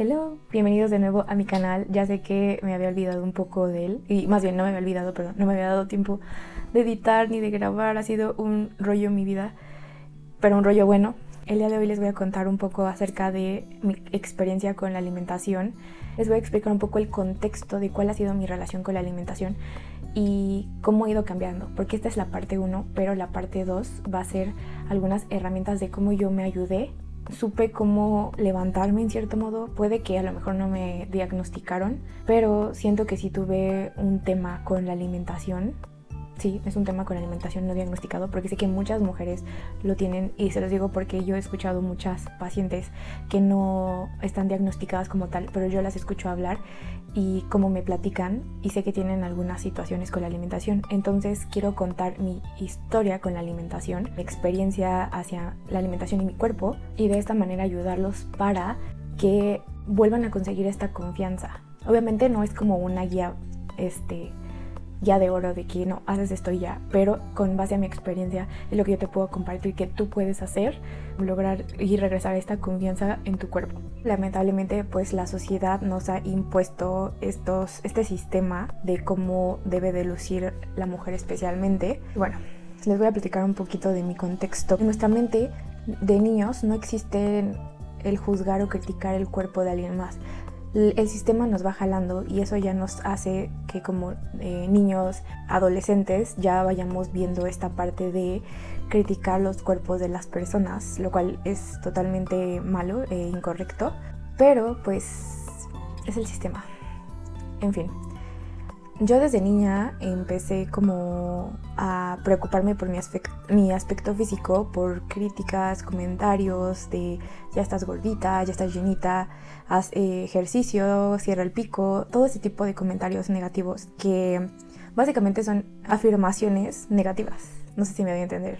Hello, bienvenidos de nuevo a mi canal. Ya sé que me había olvidado un poco de él, y más bien no me había olvidado, pero no me había dado tiempo de editar ni de grabar. Ha sido un rollo en mi vida, pero un rollo bueno. El día de hoy les voy a contar un poco acerca de mi experiencia con la alimentación. Les voy a explicar un poco el contexto de cuál ha sido mi relación con la alimentación y cómo ha ido cambiando, porque esta es la parte 1, pero la parte 2 va a ser algunas herramientas de cómo yo me ayudé supe cómo levantarme en cierto modo. Puede que a lo mejor no me diagnosticaron, pero siento que sí tuve un tema con la alimentación sí, es un tema con alimentación no diagnosticado porque sé que muchas mujeres lo tienen y se los digo porque yo he escuchado muchas pacientes que no están diagnosticadas como tal, pero yo las escucho hablar y como me platican y sé que tienen algunas situaciones con la alimentación. Entonces quiero contar mi historia con la alimentación, mi experiencia hacia la alimentación y mi cuerpo y de esta manera ayudarlos para que vuelvan a conseguir esta confianza. Obviamente no es como una guía este ya de oro de que no haces esto ya, pero con base a mi experiencia es lo que yo te puedo compartir que tú puedes hacer, lograr y regresar a esta confianza en tu cuerpo. Lamentablemente pues la sociedad nos ha impuesto estos, este sistema de cómo debe de lucir la mujer especialmente. Bueno, les voy a platicar un poquito de mi contexto. En nuestra mente de niños no existe el juzgar o criticar el cuerpo de alguien más el sistema nos va jalando y eso ya nos hace que como eh, niños, adolescentes, ya vayamos viendo esta parte de criticar los cuerpos de las personas, lo cual es totalmente malo e incorrecto, pero pues es el sistema. En fin, yo desde niña empecé como a preocuparme por mi, mi, aspecto físico, por críticas, comentarios de ya estás gordita, ya estás llenita, haz eh, ejercicio, cierra el pico, todo ese tipo de comentarios negativos que básicamente son afirmaciones negativas. No sé si me voy a entender.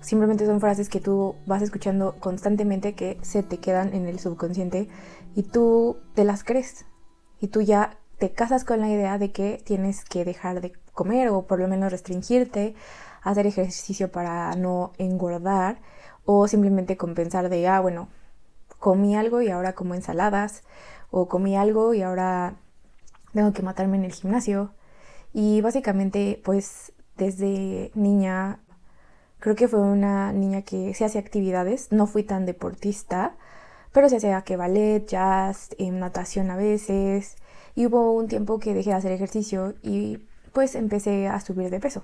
Simplemente son frases que tú vas escuchando constantemente que se te quedan en el subconsciente y tú te las crees. Y tú ya te casas con la idea de que tienes que dejar de comer o por lo menos restringirte, hacer ejercicio para no engordar o simplemente compensar de, ah, bueno, comí algo y ahora como ensaladas o comí algo y ahora tengo que matarme en el gimnasio. Y básicamente, pues desde niña, creo que fue una niña que se hacía actividades, no fui tan deportista, pero se hacía que ballet, jazz, em, natación a veces, y hubo un tiempo que dejé de hacer ejercicio y pues empecé a subir de peso.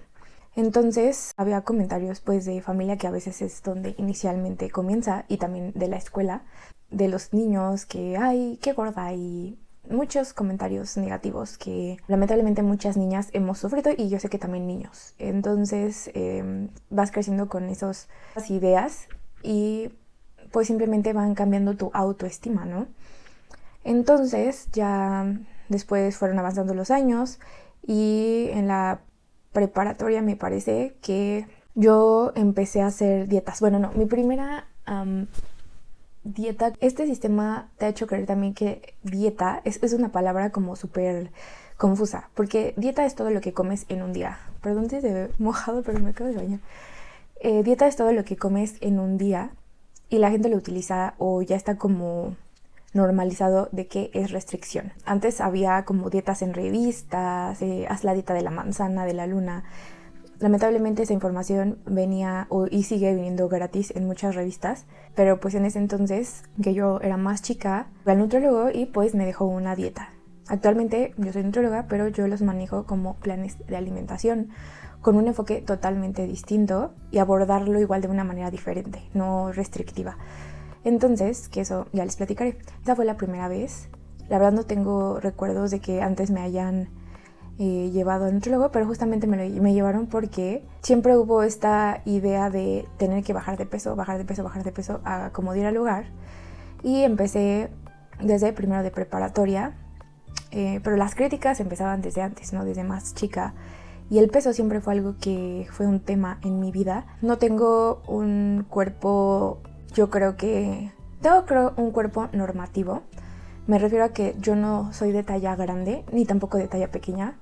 Entonces había comentarios pues de familia que a veces es donde inicialmente comienza y también de la escuela, de los niños que, ay, qué gorda y muchos comentarios negativos que lamentablemente muchas niñas hemos sufrido y yo sé que también niños. Entonces em, vas creciendo con esas ideas y pues simplemente van cambiando tu autoestima, ¿no? Entonces ya Después fueron avanzando los años y en la preparatoria me parece que yo empecé a hacer dietas. Bueno, no, mi primera dieta, este sistema te ha hecho creer también que dieta es, una palabra como súper confusa, porque dieta es todo lo que comes en un día. Perdón si ve mojado, pero me acabo de bañar. Eh, dieta es todo lo que comes en un día y la gente lo utiliza o ya está como normalizado de que es restricción. Antes había como dietas en revistas, eh, haz la dieta de la manzana, de la luna. Lamentablemente esa información venía y sigue viniendo gratis en muchas revistas, pero pues en ese entonces que yo era más chica, fui al nutriólogo y pues me dejó una dieta. Actualmente yo soy nutrióloga, pero yo los manejo como planes de alimentación con un enfoque totalmente distinto y abordarlo igual de una manera diferente, no restrictiva. Entonces, que eso ya les platicaré. Esa fue la primera vez. La verdad no tengo recuerdos de que antes me hayan eh, llevado a nutriólogo, pero justamente me, me llevaron porque siempre hubo esta idea de tener que bajar de peso, bajar de peso, bajar de peso, a acomodar al lugar. Y empecé desde primero de preparatoria, eh, pero las críticas empezaban desde antes, ¿no? Desde más chica. Y el peso siempre fue algo que fue un tema en mi vida. No tengo un cuerpo yo creo que tengo creo un cuerpo normativo. Me refiero a que yo no soy de talla grande ni tampoco de talla pequeña.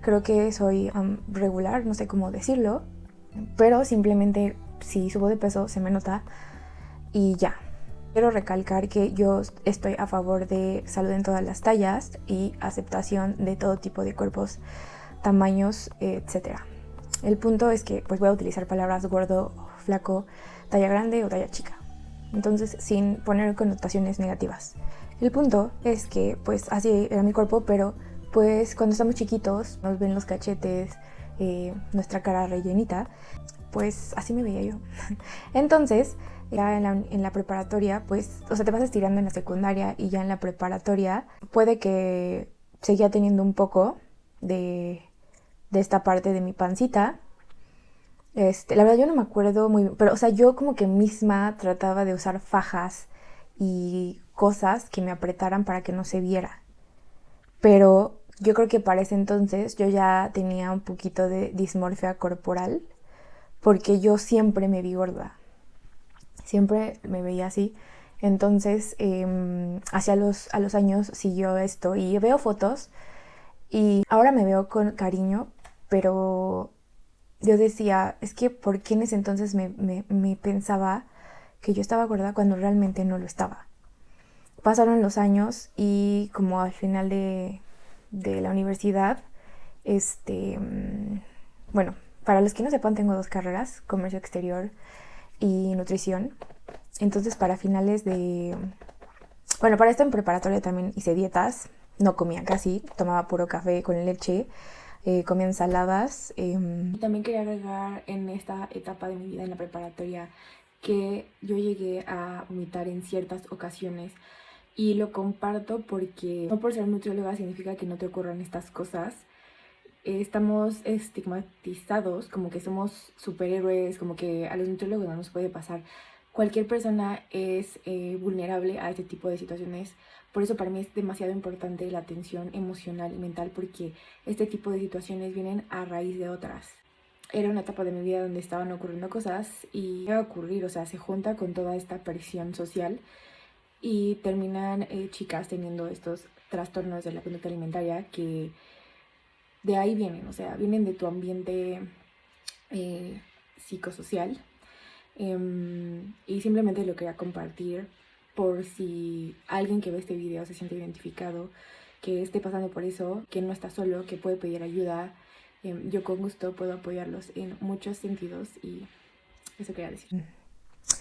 Creo que soy regular, no sé cómo decirlo, pero simplemente si subo de peso se me nota y ya. Quiero recalcar que yo estoy a favor de salud en todas las tallas y aceptación de todo tipo de cuerpos, tamaños, etc. El punto es que pues voy a utilizar palabras gordo, flaco, talla grande o talla chica. Entonces sin poner connotaciones negativas. El punto es que pues así era mi cuerpo, pero pues cuando estamos chiquitos nos ven los cachetes, eh, nuestra cara rellenita, pues así me veía yo. Entonces, ya en la, preparatoria, pues, o sea, te vas estirando en la secundaria y ya en la preparatoria puede que seguía teniendo un poco de, de esta parte de mi pancita. Este, la verdad yo no me acuerdo muy bien, pero o sea, yo como que misma trataba de usar fajas y cosas que me apretaran para que no se viera. Pero yo creo que para ese entonces yo ya tenía un poquito de dismorfia corporal porque yo siempre me vi gorda. Siempre me veía así. Entonces, eh, hacia los, a los años siguió esto y veo fotos y ahora me veo con cariño, pero yo decía, es que ¿por qué en ese entonces me, me pensaba que yo estaba gorda cuando realmente no lo estaba? Pasaron los años y como al final de, de la universidad, este, mm, bueno, para los que no sepan, tengo dos carreras, comercio exterior y nutrición. Entonces, para finales de... Bueno, para esto en preparatoria también hice dietas, no comía casi, tomaba puro café con leche, eh, ensaladas. Em, también quería agregar en esta etapa de mi vida en la preparatoria que yo llegué a vomitar en ciertas ocasiones y lo comparto porque no por ser nutrióloga significa que no te ocurran estas cosas. Estamos estigmatizados como que somos superhéroes, como que a los nutriólogos no nos puede pasar. Cualquier persona es eh, vulnerable a este tipo de situaciones. Por eso para mí es demasiado importante la atención emocional y mental porque este tipo de situaciones vienen a raíz de otras. Era una etapa de mi vida donde estaban ocurriendo cosas y iba a ocurrir, o sea, se junta con toda esta presión social y terminan eh, chicas teniendo estos trastornos de la conducta alimentaria que de ahí vienen, o sea, vienen de tu ambiente eh, psicosocial. Em, y simplemente lo quería compartir por si alguien que ve este video se siente identificado, que esté pasando por eso, que no está solo, que puede pedir ayuda. Em, yo con gusto puedo apoyarlos en muchos sentidos y eso quería decir. Mm.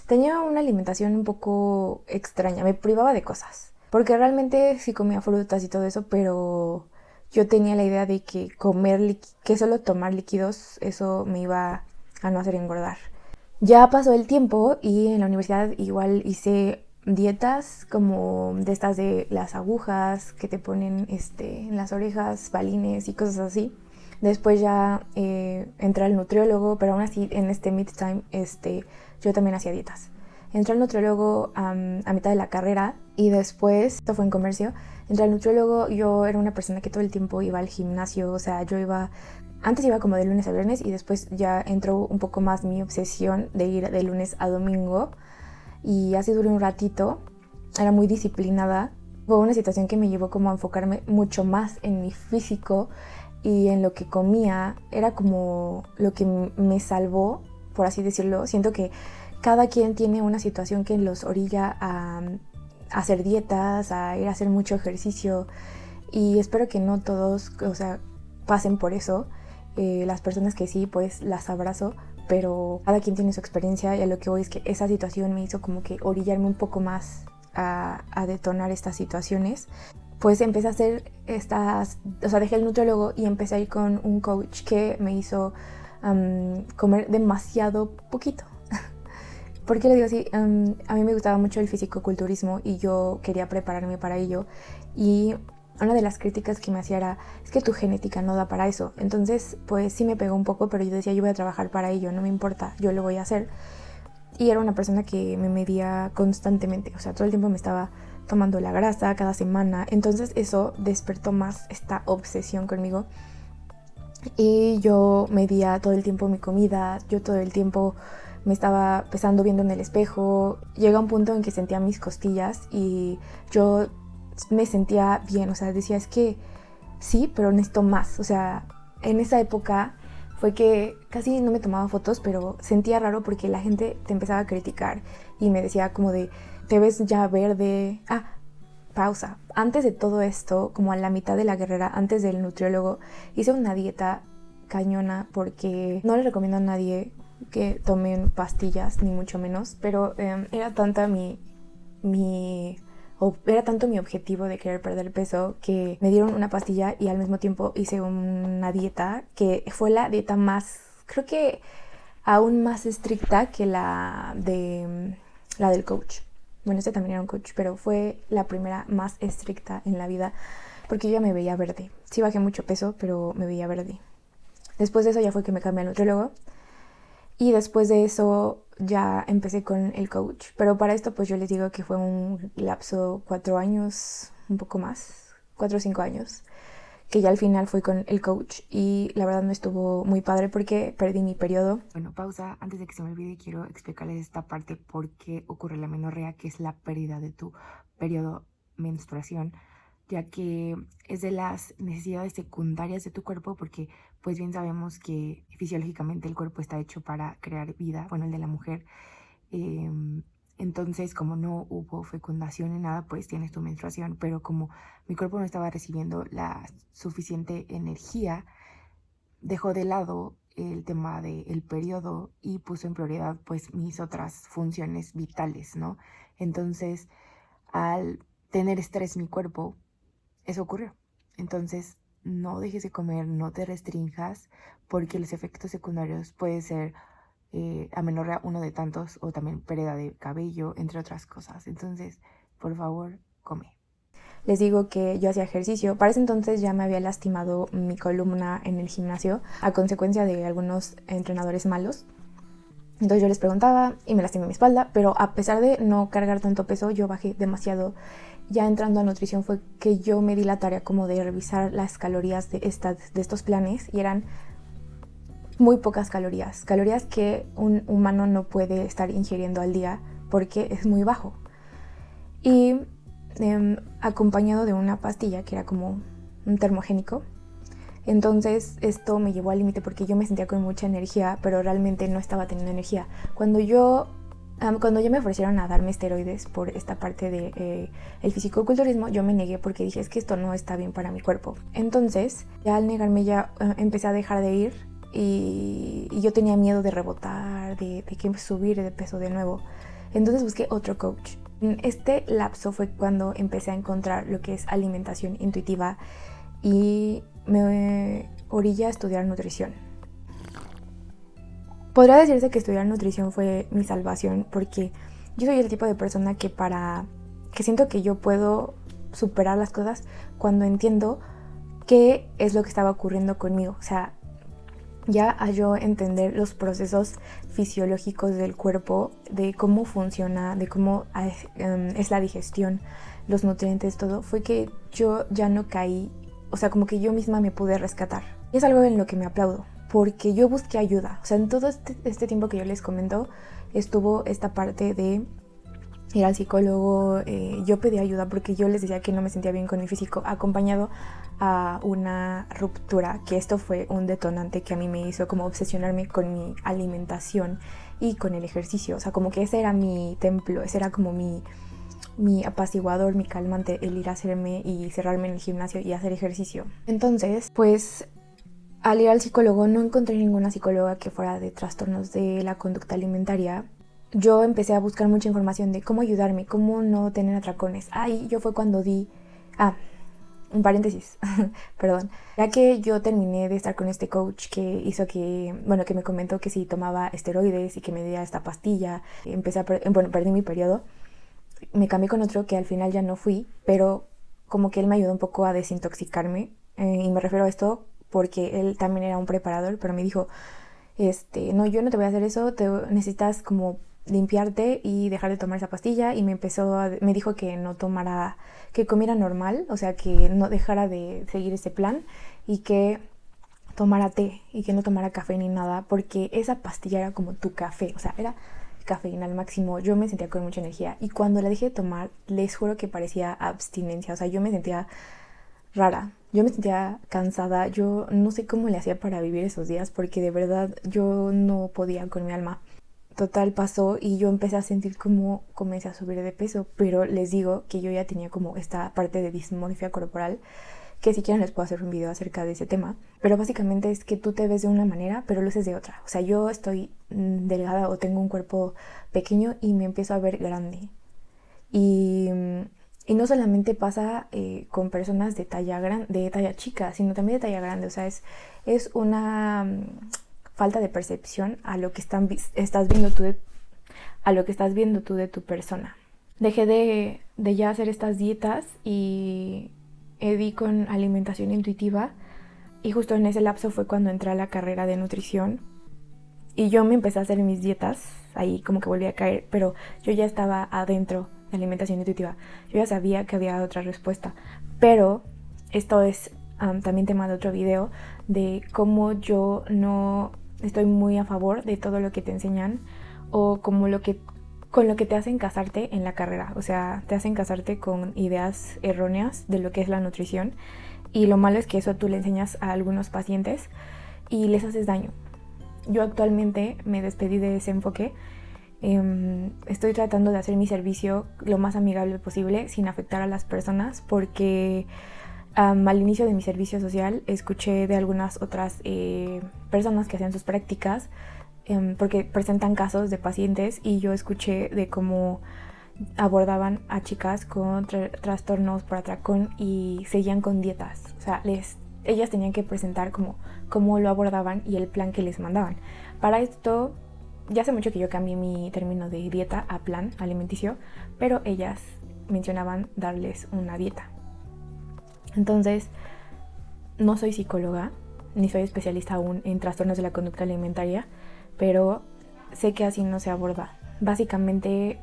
Tenía una alimentación un poco extraña, me privaba de cosas. Porque realmente sí comía frutas y todo eso, pero yo tenía la idea de que comer, que solo tomar líquidos, eso me iba a no hacer engordar. Ya pasó el tiempo y en la universidad igual hice dietas como de estas de las agujas que te ponen este, en las orejas, balines y cosas así. Después ya eh, entré al nutriólogo, pero aún así en este mid-time este, yo también hacía dietas. Entré al nutriólogo a mitad de la carrera y después, esto fue en comercio, entré al nutriólogo, yo era una persona que todo el tiempo iba al gimnasio, o sea, yo iba, antes iba como de lunes a viernes y después ya entró un poco más mi obsesión de ir de lunes a domingo. Y así duré un ratito, era muy disciplinada, fue una situación que me llevó como a enfocarme mucho más en mi físico y en lo que comía, era como lo que me salvó por así decirlo. Siento que cada quien tiene una situación que los orilla a, hacer dietas, a ir a hacer mucho ejercicio. Y espero que no todos, o sea, pasen por eso. Eh, las personas que sí, pues las abrazo, pero cada quien tiene su experiencia y a lo que voy es que esa situación me hizo como que orillarme un poco más a, detonar estas situaciones. Pues empecé a hacer estas, o sea, dejé el nutriólogo y empecé a ir con un coach que me hizo comer demasiado poquito. ¿Por qué lo digo así? a mí me gustaba mucho el fisicoculturismo y yo quería prepararme para ello. Y una de las críticas que me hacía era, es que tu genética no da para eso. Entonces, pues sí me pegó un poco, pero yo decía, yo voy a trabajar para ello, no me importa, yo lo voy a hacer. Y era una persona que me medía constantemente, o sea, todo el tiempo me estaba tomando la grasa cada semana. Entonces eso despertó más esta obsesión conmigo y yo medía todo el tiempo mi comida, yo todo el tiempo me estaba pesando viendo en el espejo. Llega un punto en que sentía mis costillas y yo me sentía bien, o sea, decía es que sí, pero necesito más. O sea, en esa época fue que casi no me tomaba fotos, pero sentía raro porque la gente te empezaba a criticar y me decía como de, te ves ya verde. Ah, pausa. Antes de todo esto, como a la mitad de la guerrera, antes del nutriólogo, hice una dieta cañona porque no le recomiendo a nadie que tomen pastillas, ni mucho menos, pero em, era tanta mi, mi era tanto mi objetivo de querer perder peso que me dieron una pastilla y al mismo tiempo hice una dieta que fue la dieta más, creo que aún más estricta que la de la del coach. Bueno, este también era un coach, pero fue la primera más estricta en la vida porque yo ya me veía verde. Sí bajé mucho peso, pero me veía verde. Después de eso ya fue que me cambié al nutriólogo y después de eso ya empecé con el coach. Pero para esto pues yo les digo que fue un lapso cuatro años, un poco más, cuatro o cinco años, que ya al final fui con el coach y la verdad no estuvo muy padre porque perdí mi periodo. Bueno, pausa. Antes de que se me olvide quiero explicarles esta parte por qué ocurre la menorrea, que es la pérdida de tu periodo menstruación ya que es de las necesidades secundarias de tu cuerpo porque pues bien sabemos que fisiológicamente el cuerpo está hecho para crear vida, bueno, el de la mujer. Em, entonces, como no hubo fecundación ni nada, pues tienes tu menstruación, pero como mi cuerpo no estaba recibiendo la suficiente energía, dejó de lado el tema del periodo y puso en prioridad pues mis otras funciones vitales, ¿no? Entonces, al tener estrés mi cuerpo, eso ocurrió. Entonces, no dejes de comer, no te restringas, porque los efectos secundarios pueden ser eh, amenorrea uno de tantos o también pérdida de cabello, entre otras cosas. Entonces, por favor, come. Les digo que yo hacía ejercicio. Para ese entonces ya me había lastimado mi columna en el gimnasio a consecuencia de algunos entrenadores malos. Entonces yo les preguntaba y me lastimé mi espalda, pero a pesar de no cargar tanto peso, yo bajé demasiado ya entrando a nutrición fue que yo me di la tarea como de revisar las calorías de, de estos planes y eran muy pocas calorías, calorías que un humano no puede estar ingiriendo al día porque es muy bajo. Y em, acompañado de una pastilla que era como un termogénico. Entonces esto me llevó al límite porque yo me sentía con mucha energía, pero realmente no estaba teniendo energía. Cuando yo cuando ya me ofrecieron a darme esteroides por esta parte del de, eh, fisicoculturismo, yo me negué porque dije es que esto no está bien para mi cuerpo. Entonces, ya al negarme ya eh, empecé a dejar de ir y, yo tenía miedo de rebotar, de, de que subir de peso de nuevo. Entonces busqué otro coach. Este lapso fue cuando empecé a encontrar lo que es alimentación intuitiva y me orilla a estudiar nutrición. Podría decirse que estudiar nutrición fue mi salvación porque yo soy el tipo de persona que para que siento que yo puedo superar las cosas cuando entiendo qué es lo que estaba ocurriendo conmigo. O sea, ya a yo entender los procesos fisiológicos del cuerpo, de cómo funciona, de cómo em, es la digestión, los nutrientes, todo, fue que yo ya no caí, o sea, como que yo misma me pude rescatar. Y es algo en lo que me aplaudo, porque yo busqué ayuda. O sea, en todo este, este, tiempo que yo les comento, estuvo esta parte de ir al psicólogo, eh, yo pedí ayuda porque yo les decía que no me sentía bien con mi físico, acompañado a una ruptura, que esto fue un detonante que a mí me hizo como obsesionarme con mi alimentación y con el ejercicio. O sea, como que ese era mi templo, ese era como mi, mi apaciguador, mi calmante, el ir a hacerme y cerrarme en el gimnasio y hacer ejercicio. Entonces, pues al ir al psicólogo no encontré ninguna psicóloga que fuera de trastornos de la conducta alimentaria. Yo empecé a buscar mucha información de cómo ayudarme, cómo no tener atracones. Ahí yo fue cuando di... Ah, un paréntesis, perdón. Ya que yo terminé de estar con este coach que hizo que, bueno, que me comentó que si tomaba esteroides y que me diera esta pastilla, empecé a, bueno, perdí mi periodo. Me cambié con otro que al final ya no fui, pero como que él me ayudó un poco a desintoxicarme. Eh, y me refiero a esto porque él también era un preparador, pero me dijo, este, no, yo no te voy a hacer eso, te necesitas como limpiarte y dejar de tomar esa pastilla y me empezó a, me dijo que no tomara, que comiera normal, o sea, que no dejara de seguir ese plan y que tomara té y que no tomara café ni nada, porque esa pastilla era como tu café, o sea, era cafeína al máximo, yo me sentía con mucha energía y cuando la dejé de tomar, les juro que parecía abstinencia, o sea, yo me sentía rara. Yo me sentía cansada, yo no sé cómo le hacía para vivir esos días porque de verdad yo no podía con mi alma. Total pasó y yo empecé a sentir como comencé a subir de peso, pero les digo que yo ya tenía como esta parte de dismorfia corporal que si quieren les puedo hacer un video acerca de ese tema, pero básicamente es que tú te ves de una manera, pero luces de otra. O sea, yo estoy mm, delgada o tengo un cuerpo pequeño y me empiezo a ver grande. Y, y no solamente pasa eh, con personas de talla, gran, de talla chica, sino también de talla grande. O sea, es, es una mm, falta de percepción a lo que estás viendo tú de, a lo que estás viendo tú de tu persona. Dejé de, de ya hacer estas dietas y di con alimentación intuitiva y justo en ese lapso fue cuando entré a la carrera de nutrición y yo me empecé a hacer mis dietas, ahí como que volví a caer, pero yo ya estaba adentro de alimentación intuitiva, yo ya sabía que había otra respuesta, pero esto es también tema de otro video de cómo yo no estoy muy a favor de todo lo que te enseñan o como lo que con lo que te hacen casarte en la carrera. O sea, te hacen casarte con ideas erróneas de lo que es la nutrición. Y lo malo es que eso tú le enseñas a algunos pacientes y les haces daño. Yo actualmente me despedí de ese enfoque. Em, estoy tratando de hacer mi servicio lo más amigable posible sin afectar a las personas porque al inicio de mi servicio social escuché de algunas otras eh, personas que hacían sus prácticas Em, porque presentan casos de pacientes y yo escuché de cómo abordaban a chicas con trastornos por atracón y seguían con dietas. O sea, les, ellas tenían que presentar como cómo lo abordaban y el plan que les mandaban. Para esto, ya hace mucho que yo cambié mi término de dieta a plan alimenticio, pero ellas mencionaban darles una dieta. Entonces, no soy psicóloga, ni soy especialista aún en trastornos de la conducta alimentaria, pero sé que así no se aborda. Básicamente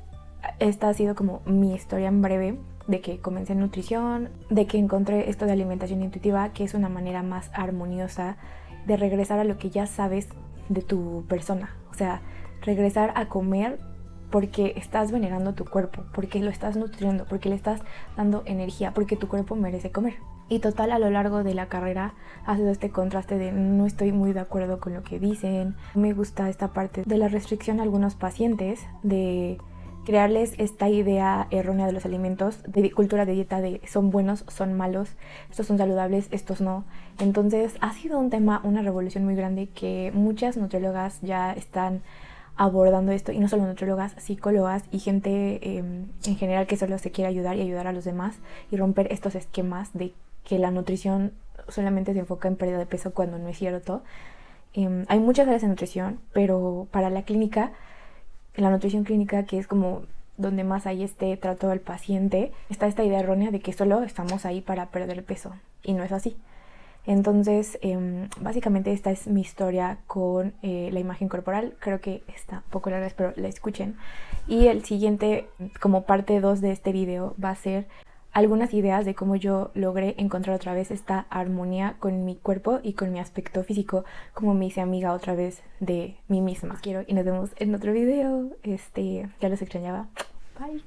esta ha sido como mi historia en breve de que comencé en nutrición, de que encontré esto de alimentación intuitiva, que es una manera más armoniosa de regresar a lo que ya sabes de tu persona. O sea, regresar a comer porque estás venerando tu cuerpo, porque lo estás nutriendo, porque le estás dando energía, porque tu cuerpo merece comer. Y total a lo largo de la carrera ha sido este contraste de no estoy muy de acuerdo con lo que dicen. Me gusta esta parte de la restricción a algunos pacientes, de crearles esta idea errónea de los alimentos, de cultura de dieta de son buenos, son malos, estos son saludables, estos no. Entonces ha sido un tema, una revolución muy grande que muchas nutriólogas ya están abordando esto y no solo nutriólogas, psicólogas y gente em, en general que solo se quiere ayudar y ayudar a los demás y romper estos esquemas de que la nutrición solamente se enfoca en pérdida de peso cuando no es cierto. Em, hay muchas áreas de nutrición, pero para la clínica, la nutrición clínica, que es como donde más hay este trato al paciente, está esta idea errónea de que solo estamos ahí para perder peso. Y no es así. Entonces, em, básicamente esta es mi historia con eh, la imagen corporal. Creo que está poco larga, espero la escuchen. Y el siguiente, como parte 2 de este video, va a ser algunas ideas de cómo yo logré encontrar otra vez esta armonía con mi cuerpo y con mi aspecto físico, como me hice amiga otra vez de mí misma. Quiero y nos vemos en otro video. Este, ya los extrañaba. Bye.